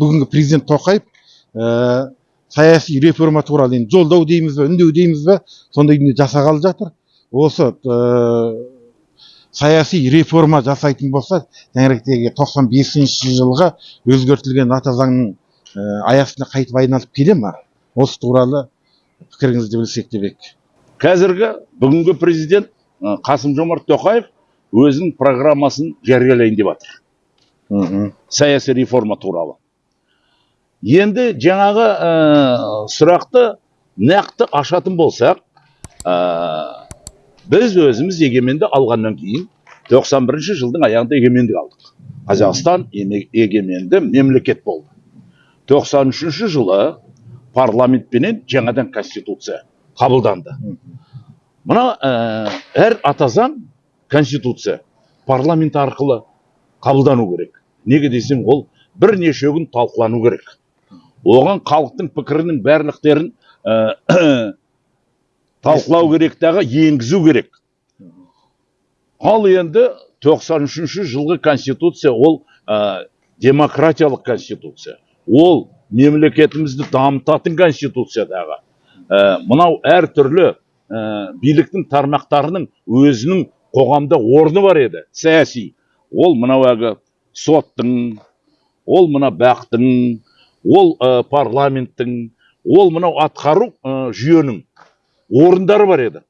бүгінгі президент тоқаев ә, саяси реформа туралы енді жолдау дейміз бе үндеу дейміз бе сондай дүние жасағалы жатыр. Осы ә, саяси реформа жасайтын болса жаңағыдегі тоқсан бесінші жылғы өзгертілген ата заңның ә, аясына қайтып айналып келе ма? Осы туралы пікіріңізді білсек деп едік қазіргі бүгінгі президент қасым жомарт тоқаев өзінің программасын жариялайын деп жатыр саяси реформа туралы. Енді жаңағы ә, сұрақты нақты ашатын болсақ ә, біз өзіміз егеменді алғаннан кейін 91 жылдың аяғында егемендік алдық. Қазақстан еме- егеменді мемлекет болды. 93 жылы парламентпенен жаңадан конституция қабылданды. Мына ә, әр ата заң конституция парламент арқылы қабылдану керек. Неге десең ол бірнеше күн талқылану керек. Оған халықтың пікірінің барлықтерін ә, талқылау керек дағы енгізу керек. Ал енді 93 жылғы конституция ол ә, демократиялық конституция. Ол мемлекетімізді дамытатын конституция дағы ә, мынау әртүрлі ә, биліктің тармақтарының өзінің қоғамда орны бар еді саяси. Ол мынау әлгі соттың ол мына бақтың ол ә, парламенттің ол мынау атқару ә, жүйенің орындары бар еді.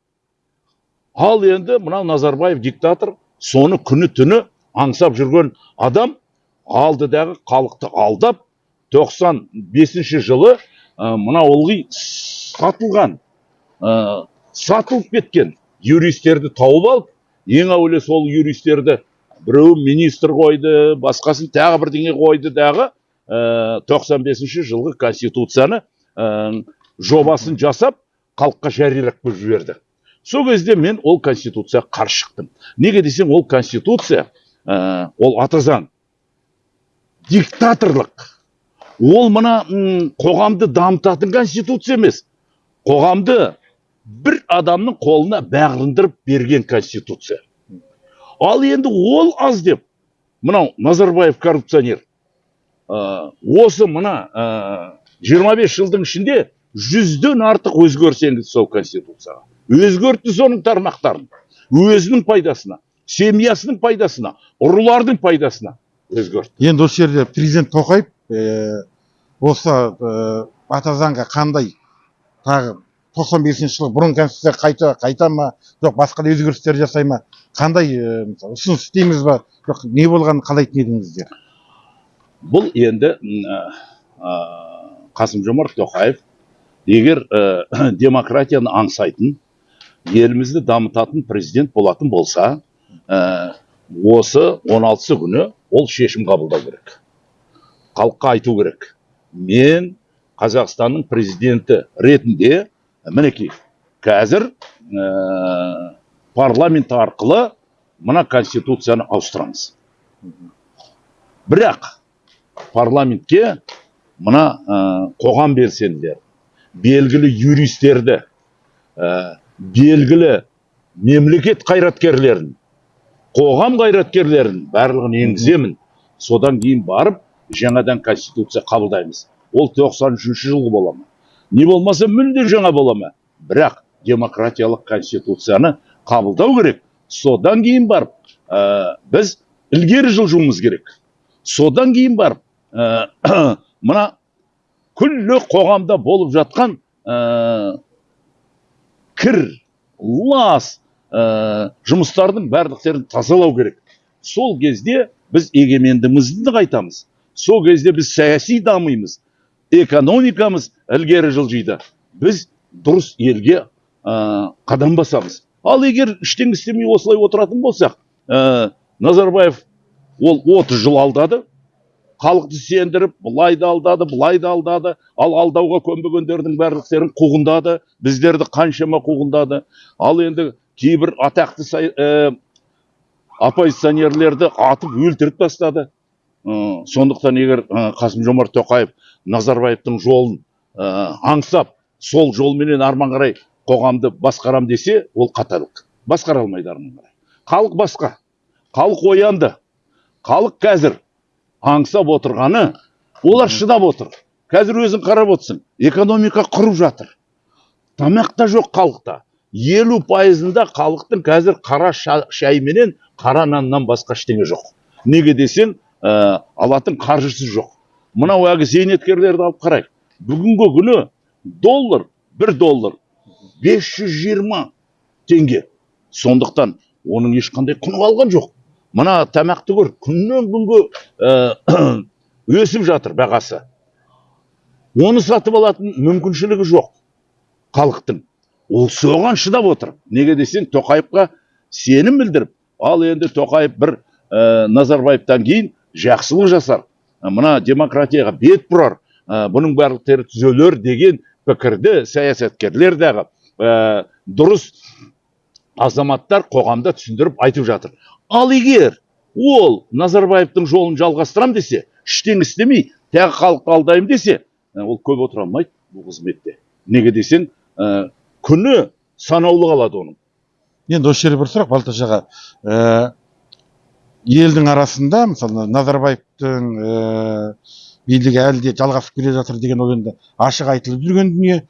Ал енді мынау назарбаев диктатор соны күні түні аңсап жүрген адам алдыдағы халықты алдап 95 жылы ә, мына ылғи сатылған ә, сатылып кеткен юристерді тауып алып ең әуелі сол юристерді біреуі министр қойды басқасын тағы бірдеңе қойды дағы ә, 95 жылғы конституцияны ә, жобасын жасап халыққа жариялап қойып жіберді. Сол кезде мен ол конституцияға қарсы шықтым. Неге десең ол конституция ә, ол ата диктаторлық. Ол мына қоғамды дамытатын конституция емес. Қоғамды бір адамның қолына бағындырып берген конституция. Ал енді ол аз деп мынау назарбаев коррупционер осы мына ә, 25 жылдың ішінде жүзден артық өзгеріс енгізді сол конституцияға. Өзгертті соның тармақтарын. Өзінің пайдасына семьясының пайдасына ұрылардың пайдасына өзгертті енді осы жерде президент тоқаев ә, осы ә, ата заңға қандай тағы 95 жылы бұрын конституция қайта қайта ма жоқ басқа да өзгерістер жасай ма қандай мысалы ұсыныс істейміз ба жоқ не болғанын қалайтын едіңіздер? Бұл енді қасым жомарт тоқаев егер ә, демократияны аңсайтын елімізді дамытатын президент болатын болса ә, осы 16 күні ол шешім қабылдау керек. Халыққа айту керек. Мен қазақстанның президенті ретінде мінекей қазір ә, парламент арқылы мына конституцияны ауыстырамыз. Бірақ парламентке мына ә, қоғам белсенділері белгілі юристерді ә, белгілі мемлекет қайраткерлерін қоғам қайраткерлерін барлығын енгіземін. Содан кейін барып жаңадан конституция қабылдаймыз. Ол 93 жылғы бола ма? Не болмаса мүлде жаңа бола ма? Бірақ демократиялық конституцияны қабылдау керек. Содан кейін барып ә, біз ілгері жылжуымыз керек. Содан кейін барып ә, мына күллі қоғамда болып жатқан ә, кір лас ә, жұмыстардың барлықтерін тазалау керек. Сол кезде біз егемендігімізді қайтамыз сол кезде біз саяси дамимыз экономикамыз ілгері жылжиды. Біз дұрыс елге ә, қадам басамыз. Ал егер ештеңе істемей осылай отыратын болсақ ә, назарбаев ол 30 жыл алдады. Халықты сендіріп былай да алдады былай да алдады. Ал алдауға көнбегендердің барлықтерін қуғындады біздерді қаншама қуғындады. Ал енді кейбір атақты ә, оппозиционерлерді атып өлтіріп тастады. Ы, сондықтан егер ы, қасым жомарт тоқаев назарбаевтың жолын ы, аңсап сол жолменен арман қарай қоғамды басқарам десе ол қатарлық. Басқара алмайды арман қарай. Халық басқа. Халық оянды. Халық қазір аңсап отырғаны олар шыдап отыр. Қазір өзің қарап отырсың экономика құрып жатыр. Тамақ та жоқ халықта. Елу пайызында халықтың қазір қара ша- шай менен қара наннан басқа ештеңе жоқ. Неге десең ә, алатын қаржысы жоқ. Мынау әлгі зейнеткерлерді алып қарайық. Бүгінгі күні доллар бір доллар 520 теңге. Сондықтан оның ешқандай құны қалған жоқ. Мына тамақты көр күннен күнге ә, өсіп жатыр бағасы. Оны сатып алатын мүмкіншілігі жоқ халықтың. Ол соған шыдап отыр. Неге десең тоқаевқа сенім білдіріп ал енді тоқаев бір ә, назарбаевтан кейін жақсылық жасар. Мына демократияға бет бұрар. Ә, бұның барлықтары түзелер деген пікірді саясаткерлер дағы ә, дұрыс азаматтар қоғамда түсіндіріп айтып жатыр. Ал егер ол назарбаевтың жолын жалғастырам десе ештеңе істемей тағы халықты алдаймын десе ол көп отыра алмайды бұл қызметте. Неге десең күні санаулы қалады оның. Енді осы жерде бір сұрақ балташ аға. Елдің арасында мысалы назарбаевтың ә, билігі әлі де жалғасып келе жатыр деген ол енді ашық айтылып жүрген дүние.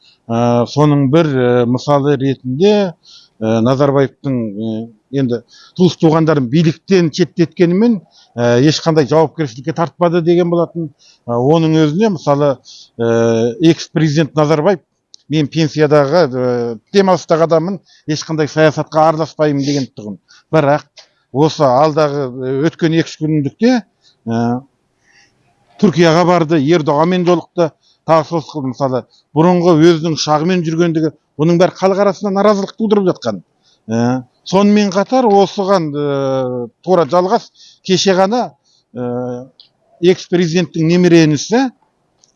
Соның бір мысалы ретінде назарбаевтың енді туыс туғандарын биліктен шеттеткенімен ә, ешқандай жауапкершілікке тартпады деген болатын. Ә, оның өзіне мысалы ә, экс президент назарбаев мен пенсиядағы ә, демалыстағы адаммын ешқандай саясатқа араласпаймын деген тұғын. Бірақ осы алдағы өткен екі үш күндікте ә, түркияға барды ердоғанмен жолықты. Тағы сол сықылды. мысалы бұрынғы өзінің ұшағымен жүргендігі бұның бәрі халық арасында наразылық тудырып жатқан. Сонымен қатар осыған ә, тура жалғас кеше ғана ә, экс президенттің немере інісі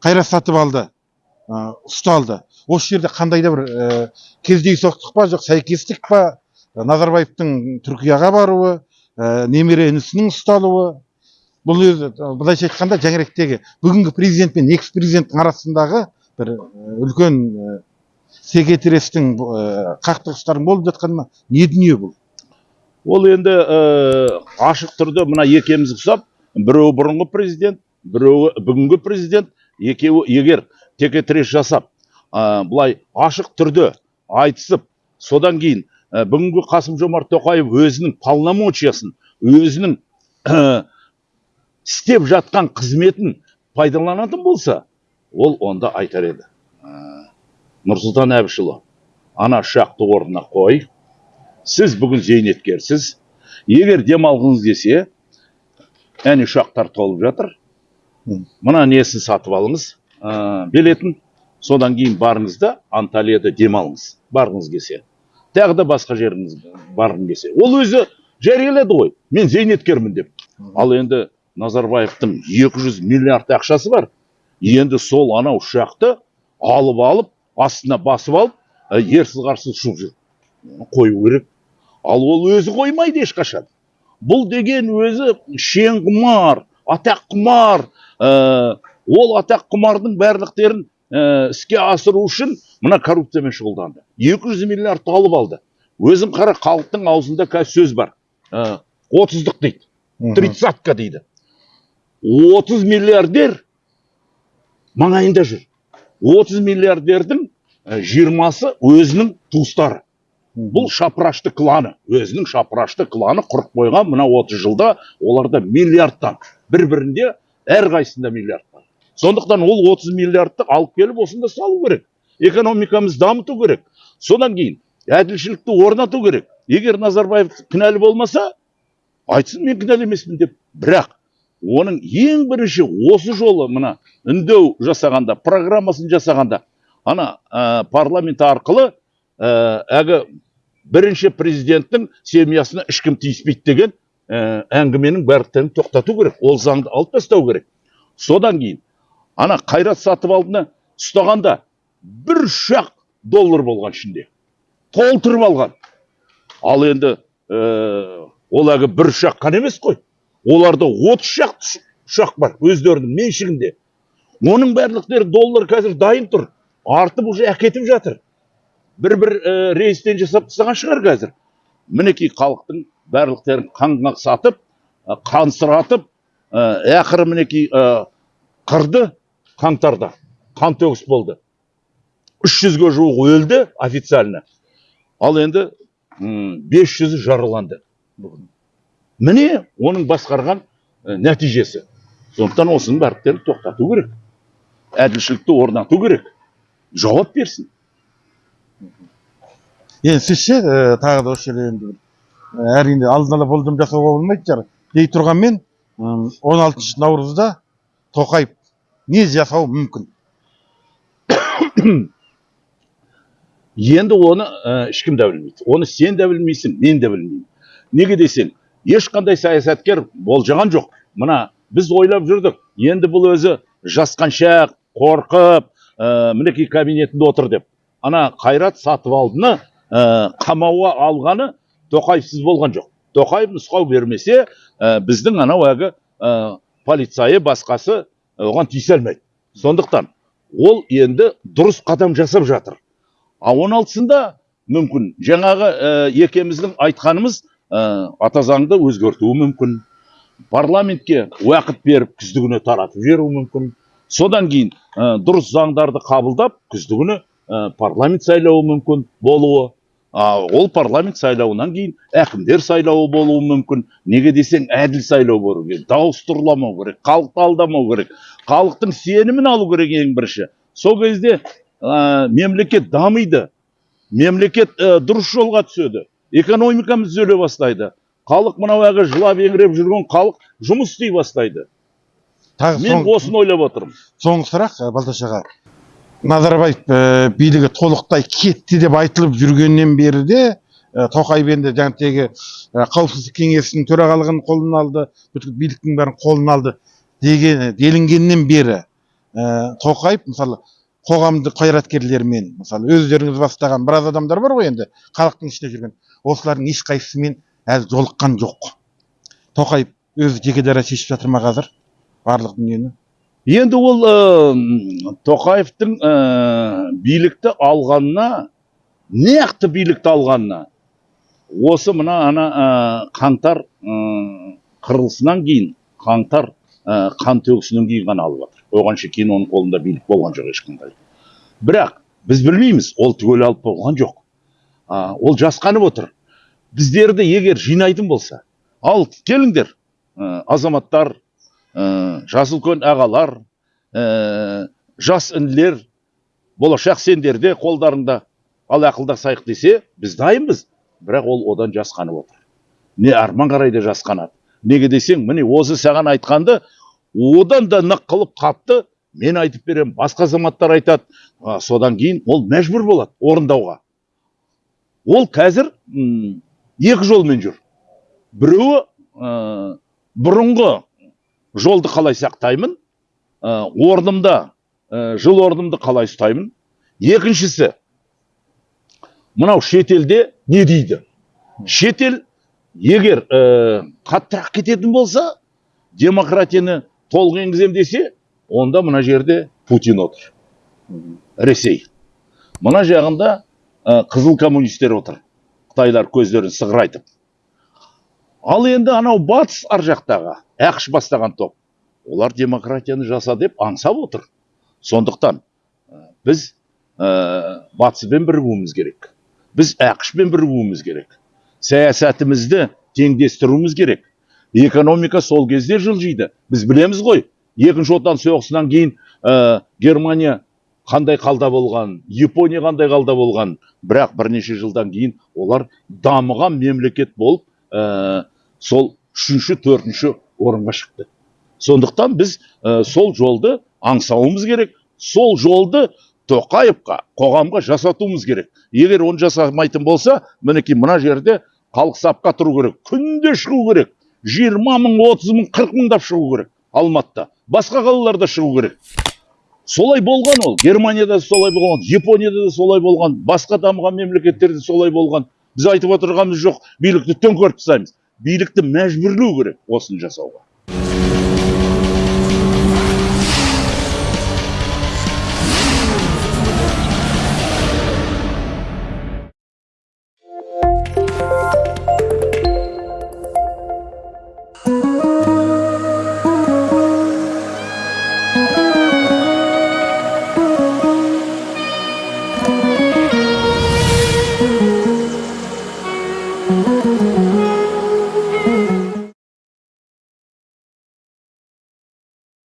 қайрат сатыбалды ә, ұсталды. Осы жерде қандай да бір ә, кездейсоқтық па жоқ сәйкестік па назарбаевтың түркияға баруы ә, немере інісінің ұсталуы. Бұл өзі былайша айтқанда жәңіректегі бүгінгі президент пен экс президенттің арасындағы бір үлкен секетірестің ә, қақтығыстардың болып жатқаны ма? Не дүние бұл? Ол енді ә, ашық түрде мына екеуміз ұқсап біреуі бұрынғы президент біреуі бүгінгі президент екеуі егер текетірес жасап ә, былай ашық түрде айтысып содан кейін ә, бүгінгі қасым жомарт тоқаев өзінің полномочиясын өзінің ә, істеп жатқан қызметін пайдаланатын болса ол онда айтар еді. Нұрсұлтан әбішұлы ана ұшақты орнына қой. Сіз бүгін зейнеткерсіз. Егер демалғыңыз келсе әне ұшақтар толып жатыр. Мына несін сатып алыңыз? Ә, билетін. Содан кейін барыңыз да анталияда демалыңыз. Барғыңыз келсе. Тағы да басқа жеріңіз барғың келсе. Ол өзі жариялады ғой. Мен зейнеткермін деп. Ал енді назарбаевтың 200 миллиард ақшасы бар. Енді сол анау ұшақты алып алып астына басып алып ә, ерсіз қарсыз ұшып жүр қою керек. Ал ол өзі қоймайды ешқашан. Бұл деген өзі шенқұмар атаққұмар ә, ол атаққұмардың барлықтерін ә, іске асыру үшін мына коррупциямен шұғылданды. 200 миллиардты алып алды. Өзің қара халықтың аузында қазір сөз бар. Ә, отыздық дейді Мгм. тридцатка дейді. 30 миллиардер маңайында жүр. 30 миллиардердің ә, жиырмасы өзінің туыстары. Бұл шапырашты кланы. Өзінің шапырашты кланы құрып қойған мына 30 жылда оларда миллиардтан бір бірінде әрқайсысында миллиард бар. Сондықтан ол 30 миллиардты алып келіп осында салу керек экономикамызды дамыту керек. Содан кейін әділшілікті орнату керек. Егер назарбаев кінәлі болмаса айтсын мен кінәлі емеспін деп. Бірақ оның ең бірінші осы жолы мына үндеу жасағанда программасын жасағанда ана ә, парламент арқылы ә, әлгі бірінші президенттің семьясына ешкім тиіспейді деген ә, әңгіменің барлықтарын тоқтату керек ол заңды алып тастау керек. Содан кейін ана қайрат сатыбалдыны ұстағанда бір ұшақ доллар болған ішінде. Толтырып алған. Ал енді ә, ол әлгі бір ұшақ қана емес қой. Оларда отыз ұшақ ұшақ бар өздерінің меншігінде. Оның барлықтары доллар қазір дайын тұр. Артып уже әкетіп жатыр. Бір бір ә, рейстен жасап тастаған шығар қазір. Мінекей халықтың барлықтарын қаңғақ сатып ә, қансыратып ә, ақыры мінекей ә, қырды қаңтарда. Қантөгіс болды. үш жүзге жуық өлді официально. Ал енді бес жүзі жараланды міне оның басқарған нәтижесі. Сондықтан осының барлықтарын тоқтату керек. Әділшілікті орнату керек. Жауап берсін. Енді сіз ше ә, тағы да осы жерде енді бір әрине алдын ала болжам жасауға болмайды шығар дей тұрғанмен м, 16 наурызда тоқаев не жасауы мүмкін. Енді оны ә, ешкім де білмейді. Оны сен де білмейсің мен де білмеймін. Неге десең ешқандай саясаткер болжаған жоқ. Мына біз ойлап жүрдік. Енді бұл өзі жасқаншақ қорқып ә, мінекей кабинетінде отыр деп. Ана қайрат сатыбалдыны ә, қамауға алғаны тоқаевсыз болған жоқ. Тоқаев нұсқау бермесе ә, біздің анау әлгі ә, полицайы басқасы оған тиісе алмайды сондықтан ол енді дұрыс қадам жасап жатыр. А он алтысында мүмкін жаңағы ә, екеуміздің айтқанымыз ә, ата заңды өзгертуі мүмкін. Парламентке уақыт беріп күздігүні таратып жіберуі мүмкін. Содан кейін ә, дұрыс заңдарды қабылдап күздігүні ә, парламент сайлауы мүмкін болуы ол парламент сайлауынан кейін әкімдер сайлауы болуы мүмкін. Неге десең әділ сайлау болу керек дауыс тұрламау керек халықты алдамау керек халықтың сенімін алу керек ең бірінші. Сол кезде ә, мемлекет дамиды мемлекет ә, дұрыс жолға түседі экономикамыз түзеле бастайды. Халық мынау әлгі жылап еңіреп жүрген халық жұмыс істей бастайды. Тағы мен осыны ойлап отырмын. соңғы сұрақ ә, балташ аға назарбаев ә, билігі толықтай кетті деп айтылып жүргеннен бері де ә, тоқаев енді жаңағы ә, қауіпсіздік кеңесінің төрағалығын қолына алды бүткіл биліктің бәрін қолына алды деген делінгеннен бері ә, тоқаев мысалы қоғамдық қайраткерлермен мысалы өздеріңіз бастаған біраз адамдар бар ғой енді халықтың ішінде жүрген осылардың ешқайсысымен әлі жолыққан жоқ. Тоқаев өзі жеке дара шешіп жатыр ма қазір? Барлық дүниені. Енді ол ә, тоқаевтың ә, билікті алғанына нақты билікті алғанына осы мына ана ә, қаңтар қырылысынан кейін қаңтар қан төгісінен кейін ғана алып жатыр оғанша кейін оның қолында билік болған жоқ ешқандай. Бірақ біз білмейміз ол түгел алып болған жоқ. Ол жасқанып отыр. Біздерді егер жинайтын болса ал келіңдер азаматтар ә, жасы үлкен ағалар ә, жас інілер болашақ сендерде қолдарыңда ал ақылдасайық десе біз дайынбыз. Бірақ ол одан жасқанып отыр. Не арман қарайды жасқанады неге десең міне осы саған айтқанды одан да нық қылып қапты мен айтып беремін басқа азаматтар айтады. А, содан кейін ол мәжбүр болады орындауға. Ол қазір екі жолмен жүр. Біреуі ә, бұрынғы жолды қалай сақтаймын? Ә, орнымда ә, жыл орнымды қалай ұстаймын? Екіншісі мынау шетелде не дейді? Шетел егер ә, қаттырақ кететін болса демократияны толық енгіземін десе онда мына жерде путин отыр. Ресей. Мына жағында ә, қызыл коммунистер отыр. Қытайлар көздерін сығырайтып. Ал енді анау батыс ар жақтағы ақш бастаған топ олар демократияны жаса деп аңсап отыр. Сондықтан біз ә, батыспен бірігуіміз керек. Біз ақшпен бірігуіміз керек. Саясатымызды теңдестіруіміз керек. Экономика сол кезде жылжиды. Біз білеміз ғой екінші отан соғысынан кейін ә, германия қандай қалда болған япония қандай қалда болған. Бірақ бірнеше жылдан кейін олар дамыған мемлекет болып ә, сол үшінші төртінші орынға шықты. Сондықтан біз ә, сол жолды аңсауымыз керек. Сол жолды тоқаевқа қоғамға жасатуымыз керек. Егер оны жасамайтын болса мінекей мына жерде халық сапқа тұру керек. Күнде шығу керек. Жиырма мың отыз мың қырық мыңдап шығу керек алматыда. Басқа қалаларда шығу керек. Солай болған ол. Германияда да солай болған японияда да солай болған басқа дамыған мемлекеттерде солай болған. Біз айтып отырғанымыз жоқ билікті төңкеріп тастаймыз. Билікті мәжбүрлеу керек осыны жасауға.